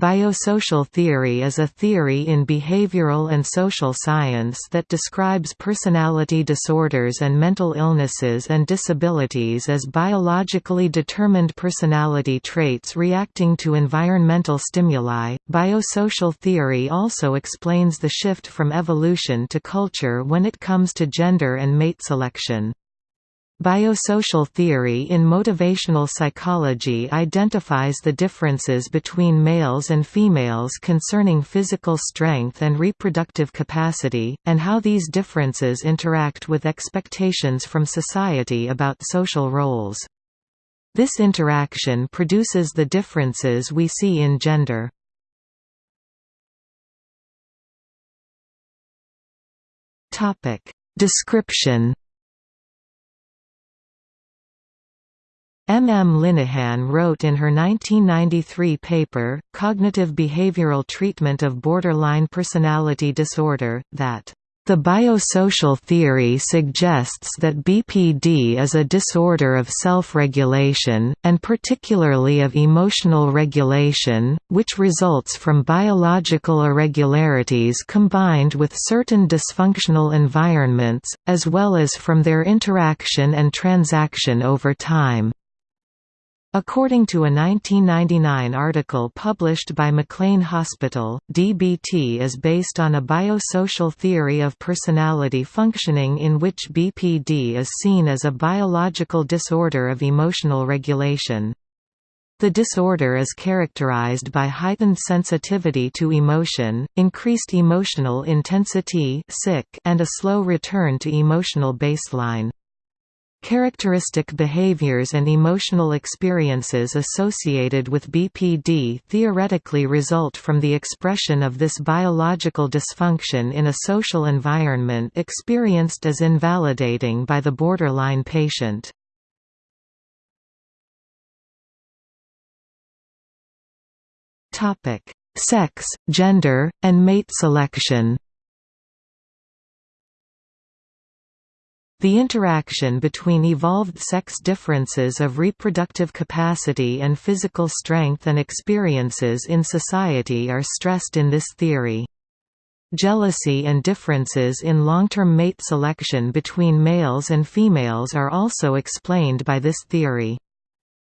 Biosocial theory is a theory in behavioral and social science that describes personality disorders and mental illnesses and disabilities as biologically determined personality traits reacting to environmental stimuli. Biosocial theory also explains the shift from evolution to culture when it comes to gender and mate selection. Biosocial theory in motivational psychology identifies the differences between males and females concerning physical strength and reproductive capacity, and how these differences interact with expectations from society about social roles. This interaction produces the differences we see in gender. Description M. M. Linehan wrote in her 1993 paper, Cognitive Behavioral Treatment of Borderline Personality Disorder, that the biosocial theory suggests that BPD is a disorder of self-regulation, and particularly of emotional regulation, which results from biological irregularities combined with certain dysfunctional environments, as well as from their interaction and transaction over time. According to a 1999 article published by McLean Hospital, DBT is based on a biosocial theory of personality functioning in which BPD is seen as a biological disorder of emotional regulation. The disorder is characterized by heightened sensitivity to emotion, increased emotional intensity and a slow return to emotional baseline. Characteristic behaviors and emotional experiences associated with BPD theoretically result from the expression of this biological dysfunction in a social environment experienced as invalidating by the borderline patient. Sex, gender, and mate selection The interaction between evolved sex differences of reproductive capacity and physical strength and experiences in society are stressed in this theory. Jealousy and differences in long-term mate selection between males and females are also explained by this theory.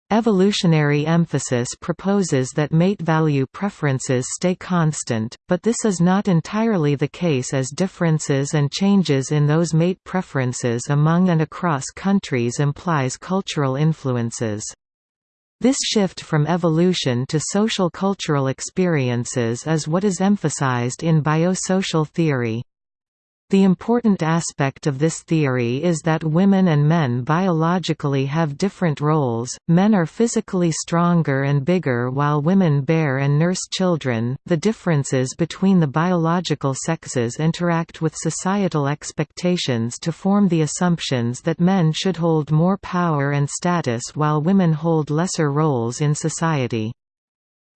Evolutionary emphasis proposes that mate value preferences stay constant, but this is not entirely the case as differences and changes in those mate preferences among and across countries implies cultural influences. This shift from evolution to social cultural experiences is what is emphasized in biosocial theory. The important aspect of this theory is that women and men biologically have different roles, men are physically stronger and bigger while women bear and nurse children. The differences between the biological sexes interact with societal expectations to form the assumptions that men should hold more power and status while women hold lesser roles in society.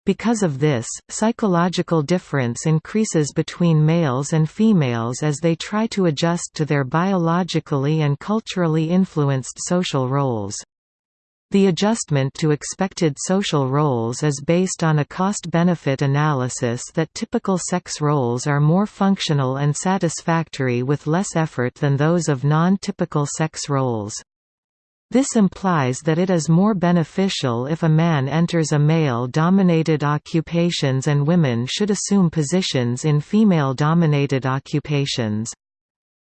Because of this, psychological difference increases between males and females as they try to adjust to their biologically and culturally influenced social roles. The adjustment to expected social roles is based on a cost-benefit analysis that typical sex roles are more functional and satisfactory with less effort than those of non-typical sex roles. This implies that it is more beneficial if a man enters a male-dominated occupations and women should assume positions in female-dominated occupations.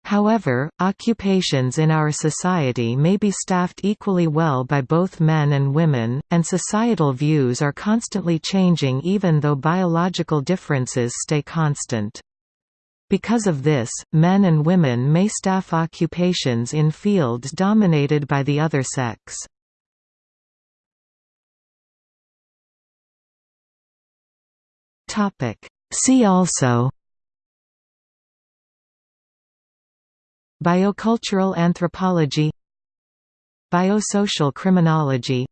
However, occupations in our society may be staffed equally well by both men and women, and societal views are constantly changing even though biological differences stay constant. Because of this, men and women may staff occupations in fields dominated by the other sex. See also. Biocultural anthropology. Biosocial criminology.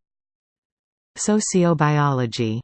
Sociobiology